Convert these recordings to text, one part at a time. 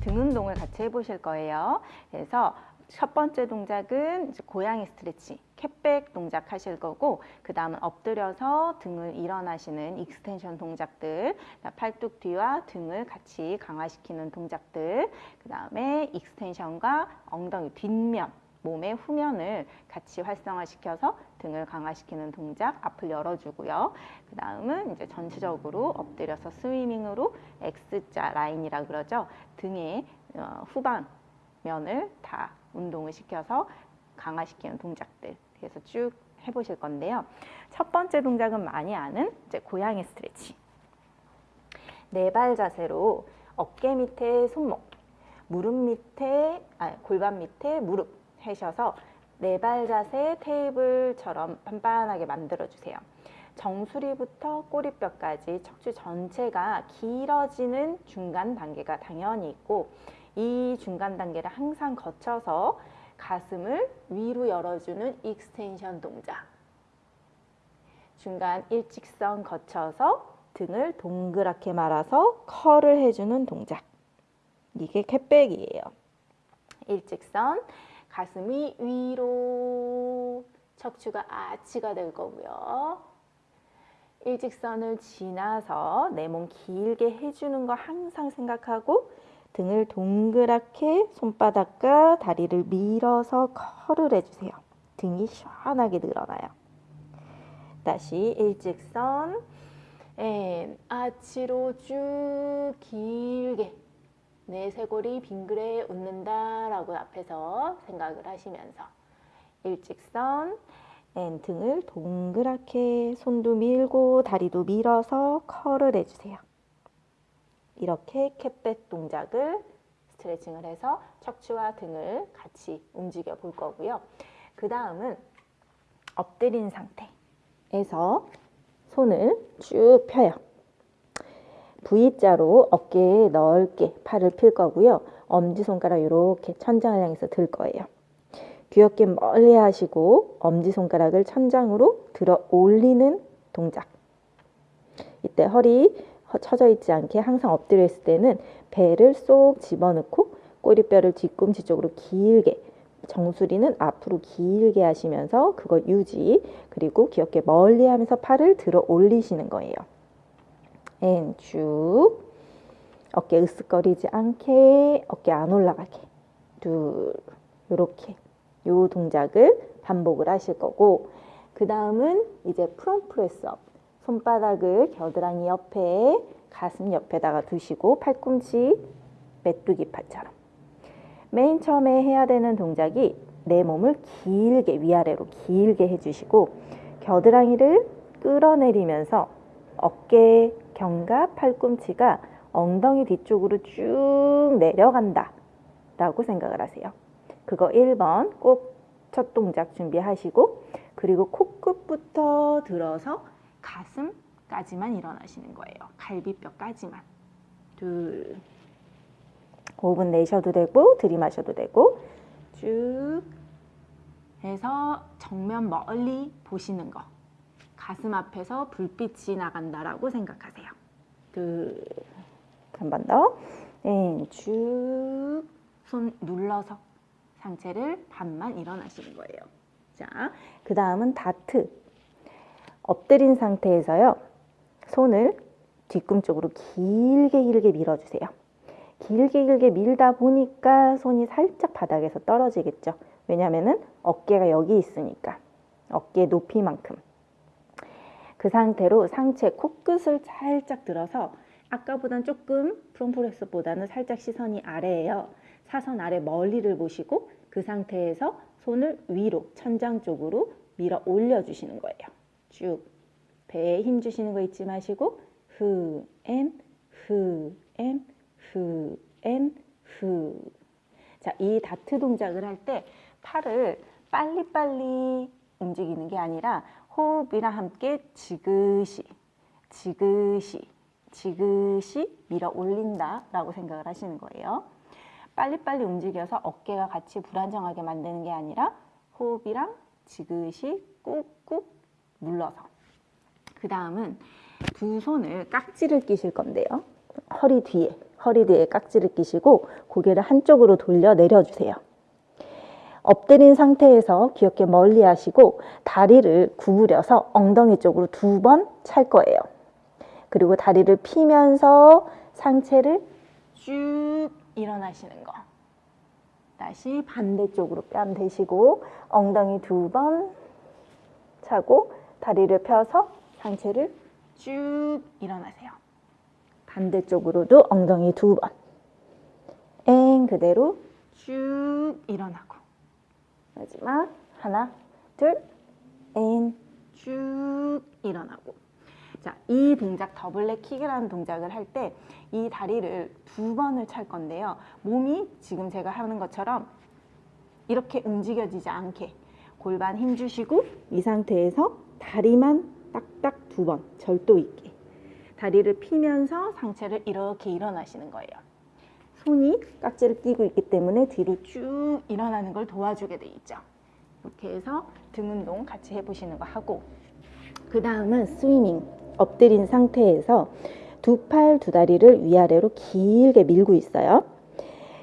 등 운동을 같이 해보실 거예요. 그래서 첫 번째 동작은 고양이 stretch, cat back 동작 하실 거고 그 다음은 엎드려서 등을 일어나시는 extension 동작들 팔뚝 뒤와 등을 같이 강화시키는 동작들 그 다음에 extension과 엉덩이 뒷면 몸의 후면을 같이 활성화시켜서 등을 강화시키는 동작 앞을 열어주고요. 그 다음은 이제 전체적으로 엎드려서 swimming으로 X자 라인이라 그러죠. 등의 어, 후방 면을 다 운동을 시켜서 강화시키는 동작들 그래서 쭉 해보실 건데요. 첫 번째 동작은 많이 아는 이제 고양이 스트레치. 네 발 자세로 어깨 밑에 손목, 무릎 밑에 아 골반 밑에 무릎 하셔서 네발 자세 테이블처럼 반반하게 만들어 주세요. 정수리부터 꼬리뼈까지 척추 전체가 길어지는 중간 단계가 당연히 있고 이 중간 단계를 항상 거쳐서 가슴을 위로 열어주는 extension 동작. 중간 일직선 거쳐서 등을 동그랗게 말아서 curl을 해주는 동작. 이게 cat back이에요. 일직선, 가슴이 위로, 척추가 아치가 될 거고요. 일직선을 지나서 내 몸 길게 해주는 거 항상 생각하고 등을 동그랗게 손바닥과 다리를 밀어서 curl을 해주세요. 등이 시원하게 늘어나요. 다시 일직선 and 아치로 쭉 길게 내 쇄골이 빙그레 웃는다 라고 앞에서 생각을 하시면서 일직선 and 등을 동그랗게 손도 밀고 다리도 밀어서 curl을 해주세요. 이렇게 cat back 동작을 스트레칭을 해서 척추와 등을 같이 움직여 볼 거고요. 그 다음은 엎드린 상태에서 손을 쭉 펴요. V자로 어깨에 넓게 팔을 필 거고요. 엄지손가락 이렇게 천장을 향해서 들 거예요. 귀엽게 멀리 하시고 엄지손가락을 천장으로 들어 올리는 동작. 이때 허리 처져 있지 않게 항상 엎드려 있을 때는 배를 쏙 집어넣고 꼬리뼈를 뒤꿈치 쪽으로 길게 정수리는 앞으로 길게 하시면서 그거 유지 그리고 귀엽게 멀리 하면서 팔을 들어 올리시는 거예요. And 쭉. 어깨 으쓱거리지 않게 어깨 안 올라가게. 둘. 요렇게. 요 동작을 반복을 하실 거고 그 다음은 이제 prone press-up. 손바닥을 겨드랑이 옆에 가슴 옆에다가 두시고 팔꿈치 메뚜기 팔처럼. 맨 처음에 해야 되는 동작이 내 몸을 길게 위아래로 길게 해주시고 겨드랑이를 끌어내리면서 어깨, 견갑, 팔꿈치가 엉덩이 뒤쪽으로 쭉 내려간다 라고 생각을 하세요. 그거 1번 꼭 첫 동작 준비하시고 그리고 코끝부터 들어서 가슴까지만 일어나시는 거예요. 갈비뼈까지만. 둘. 5분 내셔도 되고 들이마셔도 되고 쭉 해서 정면 멀리 보시는 거. 가슴 앞에서 불빛이 나간다라고 생각하세요. 둘. 한 번 더. 네, 쭉손 눌러서 상체를 반만 일어나시는 거예요. 자, 그 다음은 다트. 엎드린 상태에서요. 손을 뒤꿈쪽으로 길게 길게 밀어주세요. 길게 길게 밀다 보니까 손이 살짝 바닥에서 떨어지겠죠. 왜냐하면 어깨가 여기 있으니까. 어깨 높이만큼. 그 상태로 상체 코끝을 살짝 들어서 아까보단 조금 프롬프레스보다는 살짝 시선이 아래에요. 사선 아래 멀리를 보시고 그 상태에서 손을 위로 천장 쪽으로 밀어 올려주시는 거예요. 쭉 배에 힘 주시는 거 잊지 마시고 후, 엔, 후, 엔, 후, 엔, 후. 자, 이 다트 동작을 할 때 팔을 빨리빨리 움직이는 게 아니라 호흡이랑 함께 지그시, 지그시, 지그시 밀어 올린다 라고 생각을 하시는 거예요. 빨리빨리 움직여서 어깨가 같이 불안정하게 만드는 게 아니라 호흡이랑 지그시 꾹꾹 눌러서 그 다음은 두 손을 깍지를 끼실 건데요. 허리 뒤에, 허리 뒤에 깍지를 끼시고 고개를 한쪽으로 돌려 내려주세요. 엎드린 상태에서 귀엽게 멀리 하시고 다리를 구부려서 엉덩이 쪽으로 두 번 찰 거예요. 그리고 다리를 피면서 상체를 쭉 일어나시는 거. 다시 반대쪽으로 뺨 대시고 엉덩이 두 번 차고 다리를 펴서 상체를 쭉 일어나세요. 반대쪽으로도 엉덩이 두 번. and 그대로 쭉 일어나고. 마지막 하나, 둘, and, 쭉 일어나고. 자, 이 동작 double leg kick이라는 동작을 할 때 이 다리를 두 번을 찰 건데요. 몸이 지금 제가 하는 것처럼 이렇게 움직여지지 않게 골반 힘 주시고 이 상태에서 다리만 딱딱 두 번 절도 있게 다리를 피면서 상체를 이렇게 일어나시는 거예요. 손이 깍지를 끼고 있기 때문에 뒤로 쭉 일어나는 걸 도와주게 돼 있죠. 이렇게 해서 등 운동 같이 해보시는 거 하고 그 다음은 스위밍 엎드린 상태에서 두 팔 두 다리를 위아래로 길게 밀고 있어요.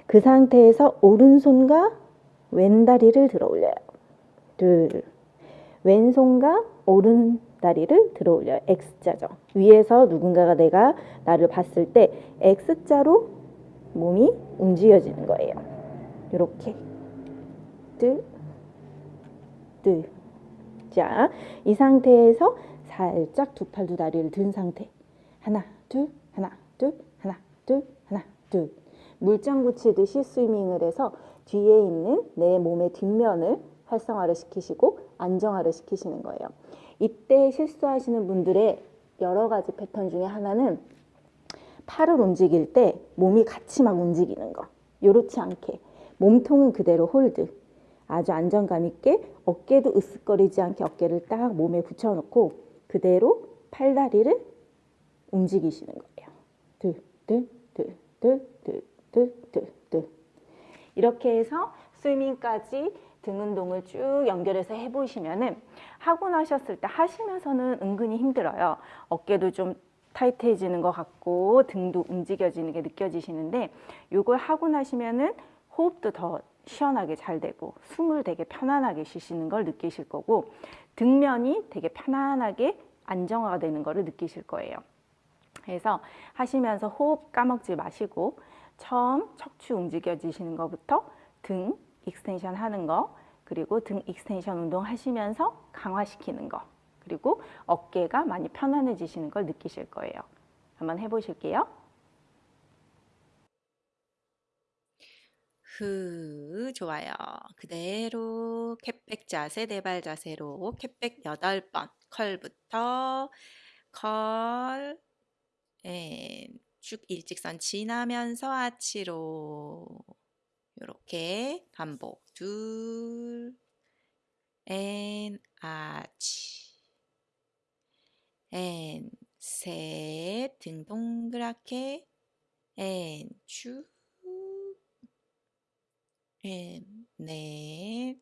그 상태에서 오른손과 왼다리를 들어 올려요. 둘 왼손과 오른 다리를 들어 올려요. X자죠. 위에서 누군가가 내가 나를 봤을 때 X자로 몸이 움직여지는 거예요. 이렇게 둘, 둘. 자, 이 상태에서 살짝 두 팔 두 다리를 든 상태. 하나, 둘, 하나, 둘, 하나, 둘, 하나, 둘. 물장구치듯이 swimming을 해서 뒤에 있는 내 몸의 뒷면을 활성화를 시키시고 안정화를 시키시는 거예요. 이때 실수하시는 분들의 여러 가지 패턴 중에 하나는 팔을 움직일 때 몸이 같이 막 움직이는 거. 요렇지 않게 몸통은 그대로 hold. 아주 안정감 있게 어깨도 으쓱거리지 않게 어깨를 딱 몸에 붙여놓고 그대로 팔다리를 움직이시는 거예요. 둘, 둘, 둘, 둘, 둘, 둘, 둘, 둘. 이렇게 해서 스위밍까지 등 운동을 쭉 연결해서 해보시면은 하고 나셨을 때 하시면서는 은근히 힘들어요. 어깨도 좀 타이트해지는 것 같고 등도 움직여지는 게 느껴지시는데 이걸 하고 나시면은 호흡도 더 시원하게 잘 되고 숨을 되게 편안하게 쉬시는 걸 느끼실 거고 등면이 되게 편안하게 안정화가 되는 거를 느끼실 거예요. 그래서 하시면서 호흡 까먹지 마시고 처음 척추 움직여지시는 것부터 등 extension 하는 거 그리고 등 extension 운동 하시면서 강화시키는 거 그리고 어깨가 많이 편안해지시는 걸 느끼실 거예요. 한번 해보실게요. 흐, 좋아요. 그대로 cat back 자세, 네발 자세로 cat back 여덟 번 curl부터 curl, and, 쭉 일직선 지나면서 아치로 이렇게 반복 둘, and, 아치 앤, 셋, 등 동그랗게 앤, 쭉 앤, 넷,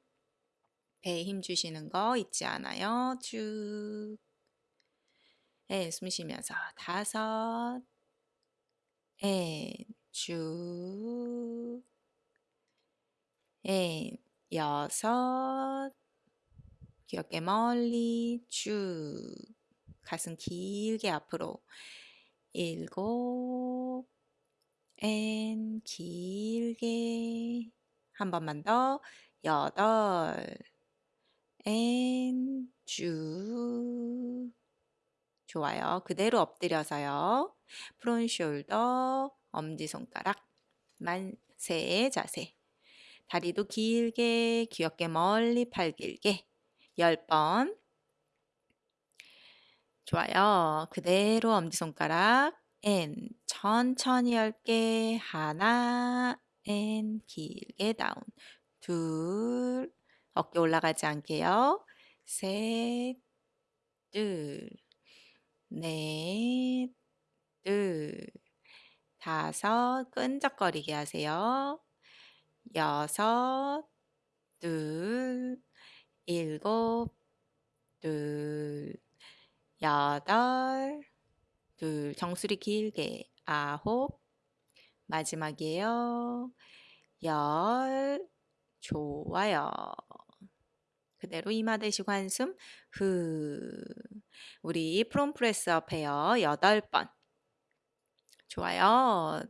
배에 힘 주시는 거 잊지 않아요. 쭉. 앤, 숨 쉬면서 다섯, 앤, 쭉. 앤, 여섯, 귀 옆에 멀리 쭉. 가슴 길게 앞으로. 일곱, and, 길게. 한 번만 더. 여덟, and, 쭉. 좋아요. 그대로 엎드려서요. prone shoulder, 엄지손가락, 만세 자세. 다리도 길게, 귀 옆에 멀리 팔 길게. 열 번. 좋아요. 그대로 엄지손가락, and, 천천히 열게. 하나, and, 길게 down. 둘, 어깨 올라가지 않게요. 셋, 둘, 넷, 둘, 다섯, 끈적거리게 하세요. 여섯, 둘, 일곱, 둘, 여덟, 둘, 정수리 길게, 아홉, 마지막이에요. 열, 좋아요. 그대로 이마 대시고 한숨, 후. 우리 프롬 프레스업 해요. 여덟 번. 좋아요.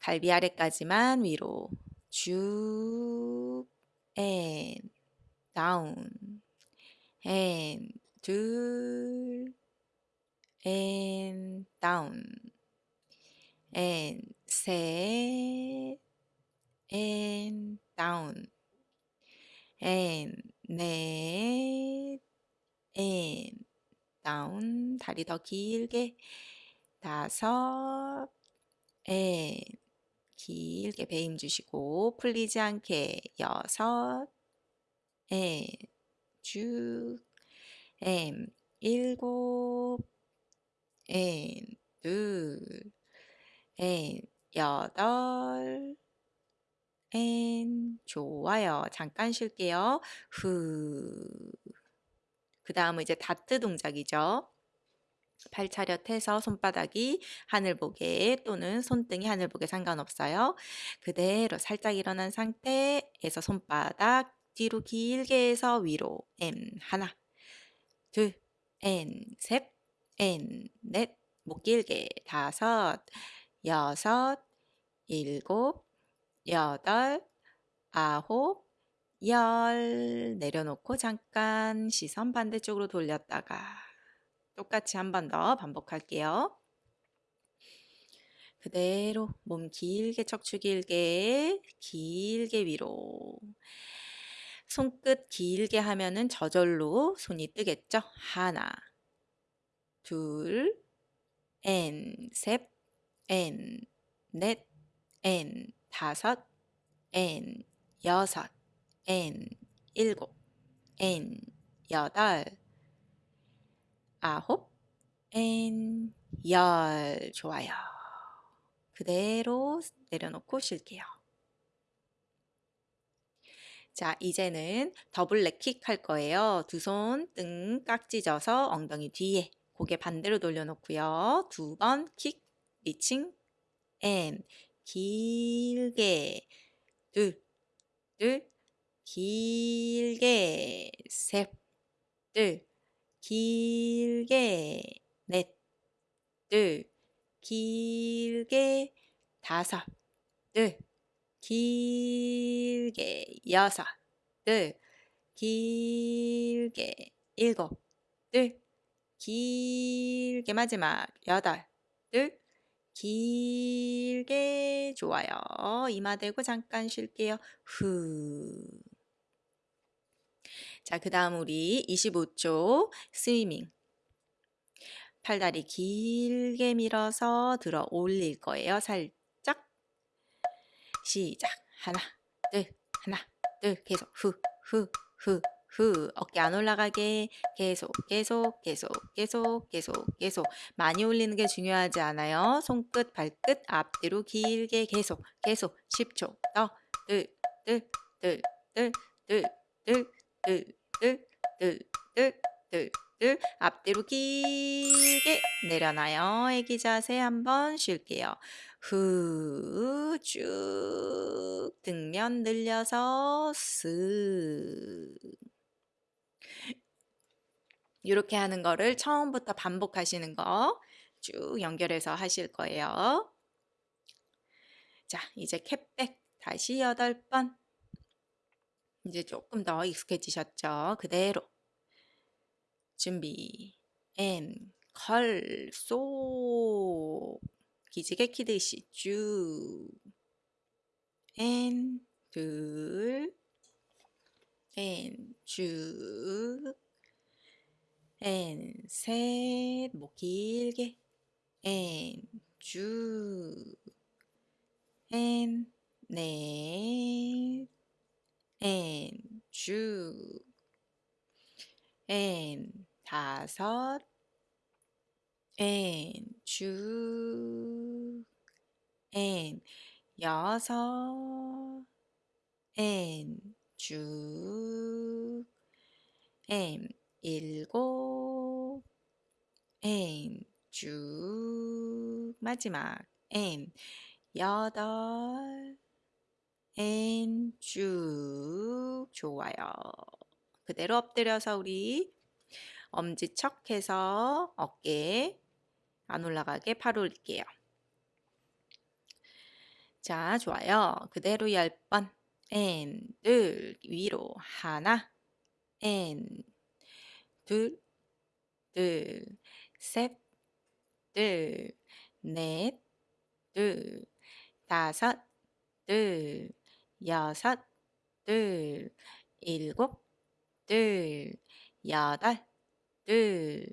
갈비 아래까지만 위로 쭉, 앤, 다운, 앤, 둘, 앤, 다운, 앤, 셋, 앤, 다운, 앤, 넷, 앤, 다운, 다리 더 길게, 다섯, 앤, 길게 배임 주시고 풀리지 않게. 여섯, 앤, 쭉, 앤, 일곱, 앤, 둘, 앤, 여덟, and, 좋아요. 잠깐 쉴게요. 후. 그 다음은 이제 다트 동작이죠. 팔 차렷해서 손바닥이 하늘 보게 또는 손등이 하늘 보게 상관없어요. 그대로 살짝 일어난 상태에서 손바닥 뒤로 길게 해서 위로 and 하나 둘 and 셋 and 넷 목 길게 다섯 여섯 일곱 여덟 아홉 열 내려놓고 잠깐 시선 반대쪽으로 돌렸다가 똑같이 한 번 더 반복할게요. 그대로 몸 길게 척추 길게 길게 위로 손끝 길게 하면은 저절로 손이 뜨겠죠? 하나 둘 엔, 셋, 엔, 넷, 엔, 다섯, 엔, 여섯, 엔, 일곱, 엔, 여덟, 아홉, 엔, 열. 좋아요. 그대로 내려놓고 쉴게요. 자, 이제는 double leg kick 할 거예요. 두 손 등 깍지 져서 엉덩이 뒤에 고개 반대로 돌려놓고요. 두 번 kick, 리칭, 앤 길게 둘, 둘, 길게 셋, 둘, 길게 넷, 둘, 길게 다섯, 둘, 길게 여섯, 둘, 길게 일곱, 둘, 길게 마지막 여덟, 둘, 길게 좋아요. 이마 대고 잠깐 쉴게요. 후. 자, 그 다음 우리 25초 스위밍. 팔다리 길게 밀어서 들어 올릴 거예요. 살짝. 시작. 하나, 둘, 하나, 둘. 계속 후, 후, 후, 후. 어깨 안 올라가게 계속, 계속, 계속, 계속, 계속, 계속. 많이 올리는 게 중요하지 않아요. 손끝, 발끝 앞뒤로 길게 계속, 계속. 10초 더. 둘, 둘, 둘, 둘, 둘, 둘, 둘, 둘, 둘, 둘, 둘, 둘. 앞뒤로 길게 내려놔요. 애기 자세 한번 쉴게요. 후, 쭉 등면 늘려서 쓱. 이렇게 하는 거를 처음부터 반복하시는 거 쭉 연결해서 하실 거예요. 자, 이제 캡백 다시 여덟 번. 이제 조금 더 익숙해지셨죠? 그대로. 준비. 앤, 컬, 쏙. 기지개 키듯이 쭉. 앤, 둘. 앤, 쭉. 앤, 셋. 목 길게. 앤, 쭉. 앤, 넷. 앤, 쭉. 앤, 다섯. 앤, 쭉. 앤, 여섯. 앤, 쭉. 앤, 일곱. 앤, 쭉. 마지막 앤 여덟 앤쭉 좋아요. 그대로 엎드려서 우리 엄지척 해서 어깨 안 올라가게 팔 올릴게요. 자, 좋아요. 그대로 열 번. and, 둘, 위로 하나, and, 둘, 둘, 셋, 둘, 넷, 둘, 다섯, 둘, 여섯, 둘, 일곱, 둘, 여덟, 둘,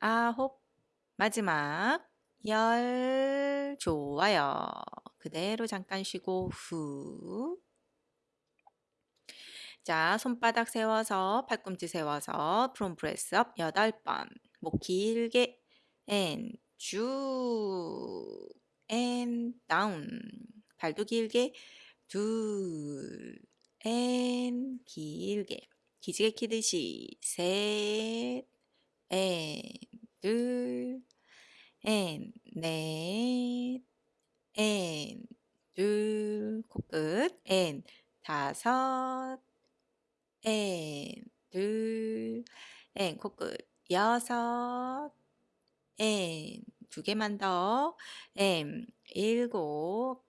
아홉, 마지막 열 좋아요. 그대로 잠깐 쉬고 후. 자, 손바닥 세워서 팔꿈치 세워서 프롬 프레스업 여덟 번. 목 길게 앤 쭉, 앤 다운. 발도 길게 둘, 앤 길게. 기지개 키듯이 셋, 앤 둘, 앤 넷, 앤 둘, 코끝, 앤 다섯, 앤 둘, and 코끝 여섯, 앤 두 개만 더, 앤 일곱,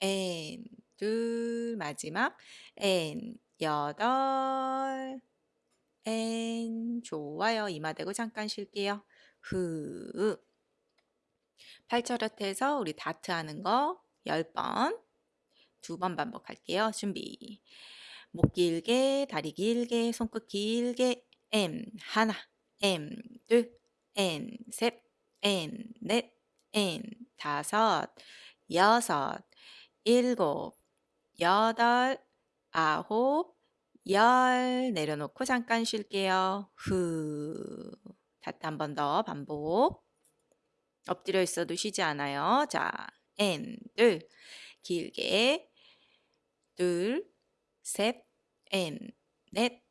앤 둘, 마지막, 앤 여덟, 앤 좋아요. 이마 대고 잠깐 쉴게요. 후. 팔 차렷 우리 다트 하는 거 10번. 두 번 반복할게요. 준비. 목 길게, 다리 길게, 손끝 길게. M 하나, M 둘, N 셋, N 넷, N 다섯, 여섯, 일곱, 여덟, 아홉, 열 내려놓고 잠깐 쉴게요. 후. 다트 한번 더 반복. 엎드려 있어도 쉬지 않아요. 자, 둘. 길게. 둘, 셋, N 넷,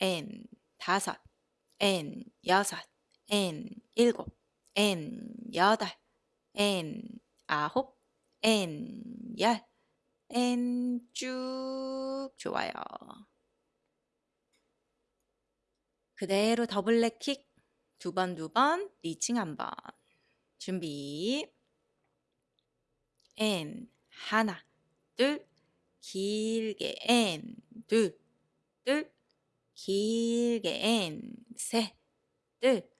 N 다섯, N 여섯, N 일곱, N 여덟, N 아홉, N 열, N 쭉. 좋아요. 그대로 더블 렉킥 두 번 두 번. 리칭 한 번. 준비. N. 하나 둘 길게. N. 둘둘 길게. N. 셋둘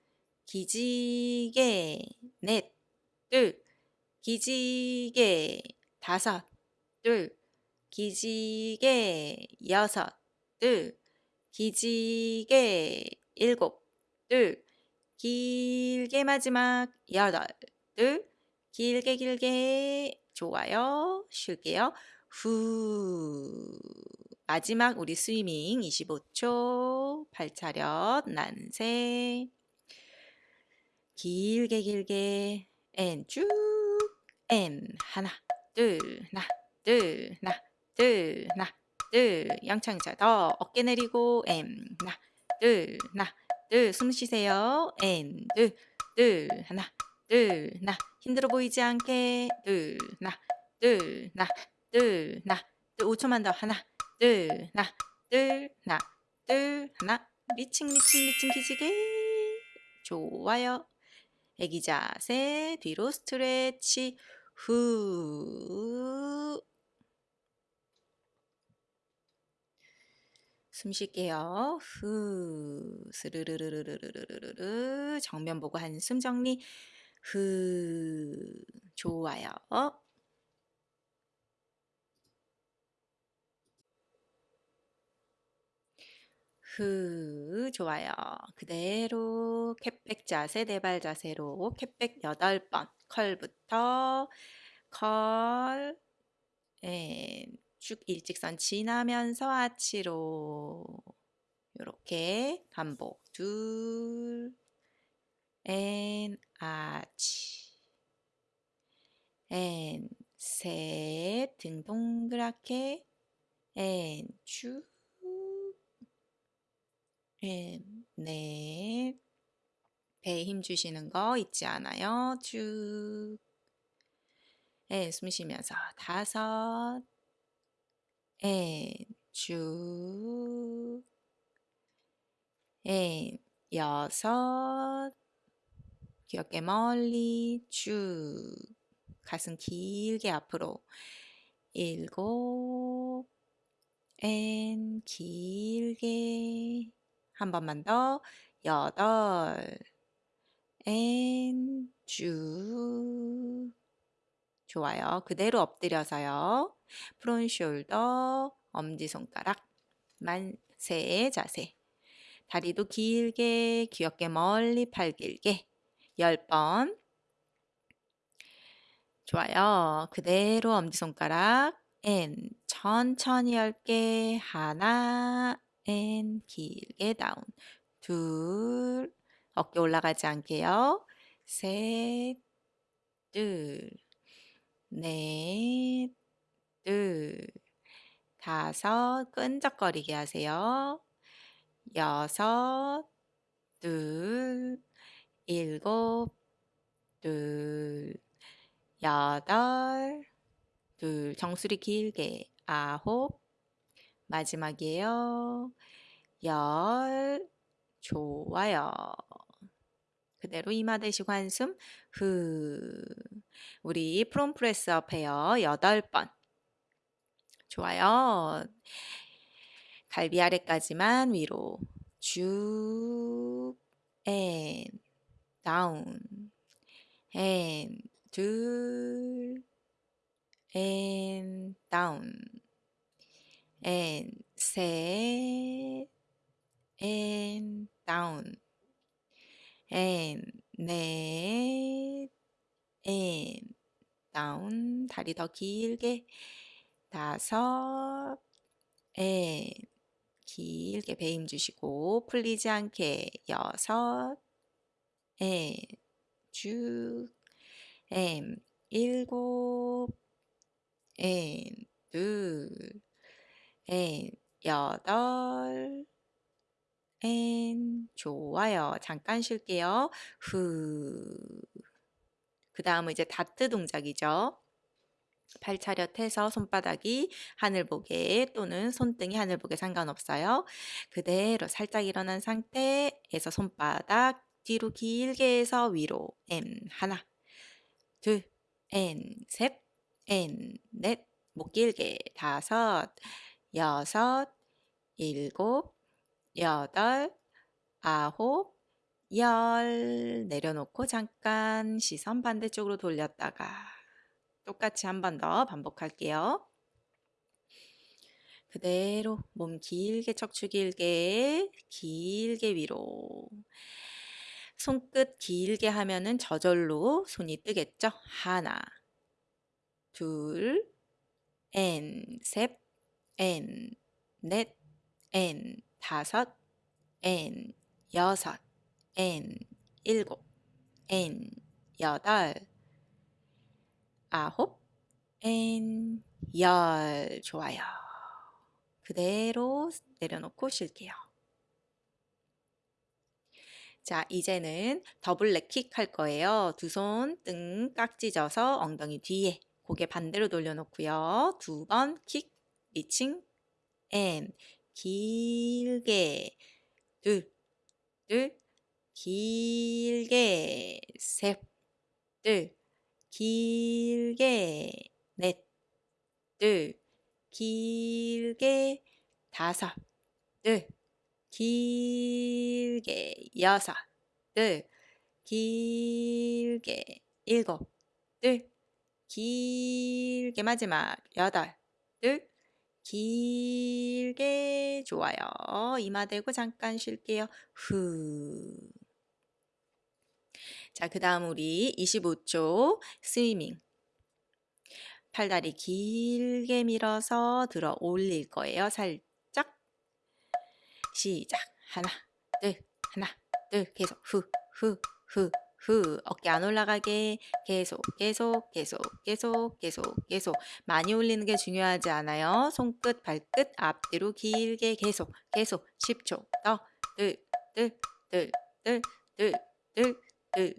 기지개. 넷둘 기지개. 다섯 둘 기지개. 여섯 둘 기지개. 일곱 둘 길게 마지막 여덟 둘. 길게 길게. 좋아요. 쉴게요. 후. 마지막 우리 swimming 25초. 팔 차렷. 만세 길게 길게. 앤쭉. 앤 하나 둘 하나 둘 하나 둘 하나 둘. 양창자 더 어깨 내리고 and 하나 둘 하나 둘 숨 쉬세요. and 둘 둘 하나 둘 하나. 힘들어 보이지 않게. 둘 하나 둘 하나 둘둘 5초만 더. 하나 둘 하나 둘 하나 둘 하나. reaching reaching reaching 기지개. 좋아요. 애기 자세 뒤로 스트레치. 후 숨 쉴게요. 후 스르르르르르르르르 정면 보고 한숨 정리 후 좋아요. 후 좋아요. 그대로 cat back 자세 네발 자세로 cat back 8번 curl부터 curl and, 쭉 일직선 지나면서 아치로. 이렇게 반복. 둘 and 아치. and 셋 등 동그랗게. 앤쭉. 앤넷. 배에 힘 주시는 거 잊지 않아요. 쭉. 앤숨 쉬면서 다섯 앤쭉 앤 여섯. 귀엽게 멀리. 쭉 가슴 길게 앞으로. 일곱. and 길게. 한 번만 더. 여덟. and 쭉 좋아요. 그대로 엎드려서요. prone shoulder 엄지손가락 만세 자세. 다리도 길게 귀 옆에 멀리 팔 길게. 10번. 좋아요. 그대로 엄지손가락 and 천천히 10개 하나 and 길게 down 둘. 어깨 올라가지 않게요. 셋, 둘, 넷, 둘, 다섯, 끈적거리게 하세요. 여섯, 둘, 일곱, 둘, 여덟, 둘, 정수리 길게, 아홉, 마지막이에요. 열, 좋아요. 그대로 이마 대시고 한숨 후. 우리 프롬 프레스업 해요. 여덟 번. 좋아요. 갈비 아래까지만 위로 쭉 and down and 둘 and down and 셋 and down and 넷 and down 다리 더 길게 다섯. and, 길게 배 힘 주시고 풀리지 않게 여섯. 앤, 쭉. 앤, 일곱. 앤, 둘 앤, 여덟. 앤 좋아요. 잠깐 쉴게요. 후. 그 다음은 이제 다트 동작이죠. 팔 차렷해서 손바닥이 하늘 보게 또는 손등이 하늘 보게 상관없어요. 그대로 살짝 일어난 상태에서 손바닥 뒤로 길게 해서 위로. M 하나 둘 N 셋 N 넷목 길게. 다섯 여섯 일곱 여덟, 아홉, 열. 내려놓고 잠깐 시선 반대쪽으로 돌렸다가 똑같이 한 번 더 반복할게요. 그대로 몸 길게 척추 길게 길게 위로 손끝 길게 하면은 저절로 손이 뜨겠죠? 하나 둘 엔, 셋, 엔, 넷, 엔, 다섯, 엔, 여섯, 엔, 일곱, 엔, 여덟, 아홉, 엔, 열. 좋아요. 그대로 내려놓고 쉴게요. 자, 이제는 double leg kick 할 거예요. 두 손 등 깍지 껴서 엉덩이 뒤에 고개 반대로 돌려놓고요. 두 번 킥, 리칭, 앤, 길게, 둘, 둘, 길게, 셋, 둘, 길게, 넷, 둘, 길게, 다섯, 둘, 길게, 여섯, 둘, 길게, 일곱, 둘, 길게 마지막 여덟, 둘, 길게 좋아요. 이마 대고 잠깐 쉴게요. 후. 자, 그 다음 우리 25초 스위밍. 팔다리 길게 밀어서 들어 올릴 거예요. 살짝. 시작. 하나, 둘, 하나, 둘. 계속 후, 후, 후, 후. 어깨 안 올라가게 계속, 계속, 계속, 계속, 계속, 계속. 많이 올리는 게 중요하지 않아요. 손끝, 발끝 앞뒤로 길게 계속, 계속 10초 더. 둘, 둘, 둘, 둘, 둘, 둘, 둘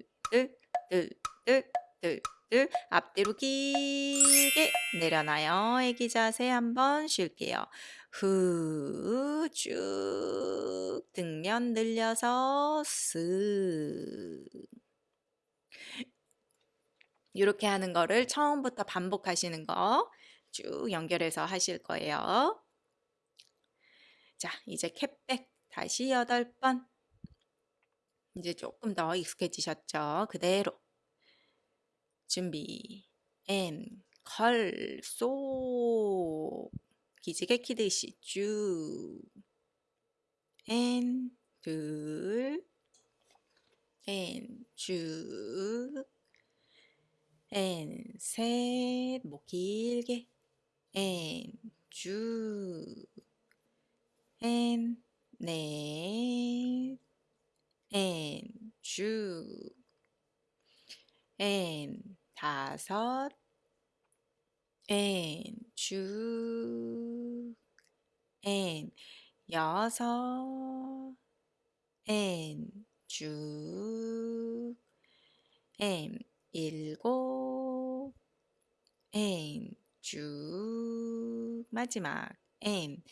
앞뒤로 길게 내려놔요. 애기 자세 한번 쉴게요. 후, 쭉 등면 늘려서 쓱 이렇게 하는 거를 처음부터 반복하시는 거 쭉 연결해서 하실 거예요. 자, 이제 캣백 다시 여덟 번. 이제 조금 더 익숙해지셨죠? 그대로. 준비. 앤, 컬, 쏙. 기지개 키듯이 쭉. 앤, 둘. 앤, 쭉. 앤, 셋. 목 길게. 앤, 쭉. 앤, 넷. 앤, 쭉. 앤, 다섯. 앤, 쭉. 앤, 여섯. 앤, 쭉. 앤, 일곱. 앤, 쭉. 마지막. 앤,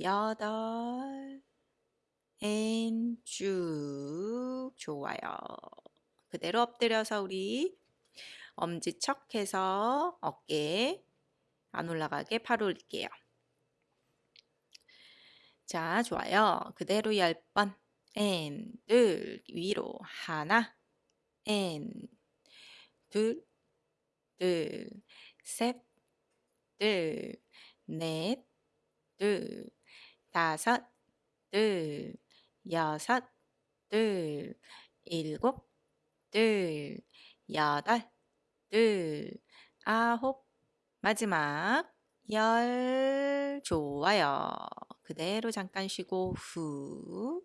여덟. 앤, 쭉. 좋아요. 그대로 엎드려서 우리 엄지척 해서 어깨 안 올라가게 팔 올릴게요. 자, 좋아요. 그대로 10번. 앤, 둘, 위로 하나. 앤, 둘, 둘, 셋, 둘, 넷, 둘, 다섯, 둘, 여섯, 둘, 일곱, 둘, 여덟, 둘, 아홉, 마지막 열. 좋아요. 그대로 잠깐 쉬고 후.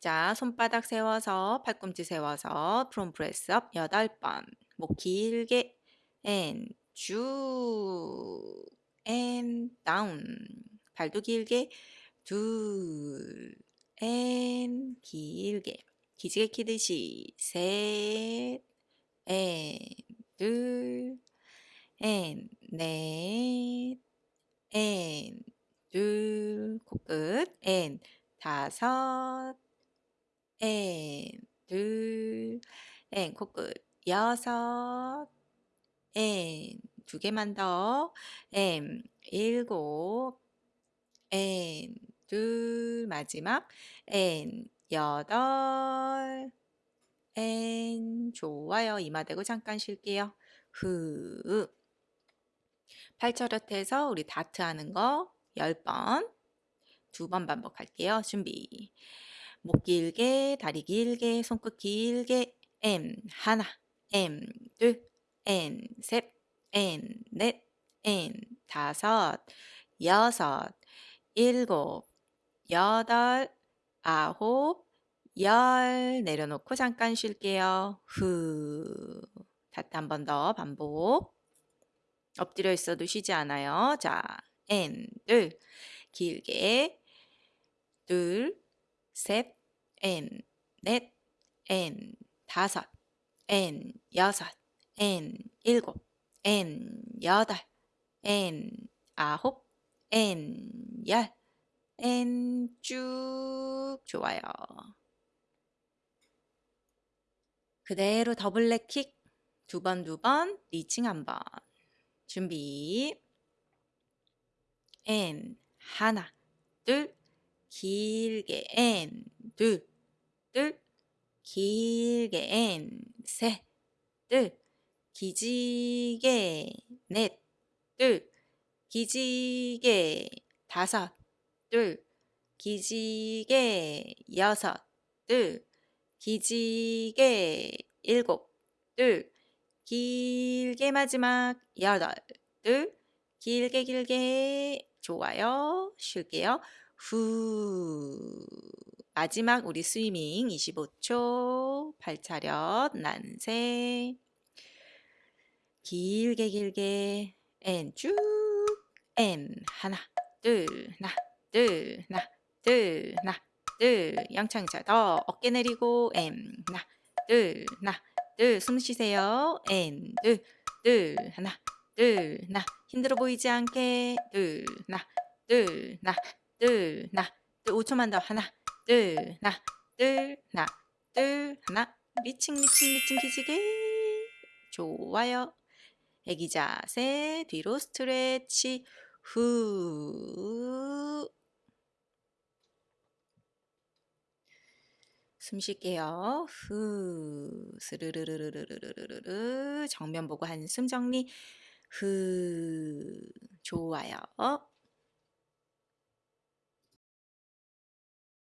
자, 손바닥 세워서 팔꿈치 세워서 prone press up 8번. 목 길게 and 쭉. 앤 다운. 발도 길게 둘. 앤 길게. 기지개 키듯이 셋. 앤 둘. 앤 넷. 앤 둘. 코끝. 앤 다섯. 앤, 둘, 앤, 코끝, 여섯, 앤, 두 개만 더, 앤, 일곱, 앤, 둘, 마지막, 앤, 여덟, 앤, 좋아요. 이마 대고 잠깐 쉴게요. 후. 팔차렷해서 우리 다트 하는 거 10번, 두 번 반복할게요. 준비. 목 길게, 다리 길게, 손끝 길게, M 하나, M 둘, N 셋, N 넷, N 다섯, 여섯, 일곱, 여덟, 아홉, 열. 내려놓고 잠깐 쉴게요. 후. 다트 한번 더 반복. 엎드려 있어도 쉬지 않아요. 자, N. 둘, 길게, 둘, 셋, N, 넷, N, 다섯, N, 여섯, N, 일곱, N, 여덟, N, 아홉, N, 열, N, 쭉 좋아요. 그대로 더블 렉킥. 두 번, 두 번, 리칭 한 번. 준비. N, 하나, 둘, 길게. N 둘, 둘, 길게. N 셋, 둘, 기지개. 넷, 둘, 기지개. 다섯, 둘, 기지개 여섯, 둘, 기지개 일곱, 둘, 길게 마지막 여덟, 둘, 길게 길게 좋아요. 쉴게요. 후. 마지막 우리 swimming 25초. 팔차렷, 만세. 길게 길게. 앤 쭉. 앤 하나, 둘, 하나, 둘, 하나, 둘, 하나, 둘. 양창자 더 어깨 내리고 and 하나, 둘, 하나, 둘, 숨 쉬세요. and, 둘, 둘, 하나, 둘, 하나. 힘들어 보이지 않게. 둘, 하나, 둘, 하나, 둘, 하나. 둘, 5초만 더. 하나, 둘, 하나, 둘, 하나, 둘, 하나. reaching, reaching, reaching 기지개. 좋아요. 애기 자세, 뒤로 stretch, 후. 숨 쉴게요. 후. 스르르르르르르르르. 정면 보고 한숨 정리. 후. 좋아요.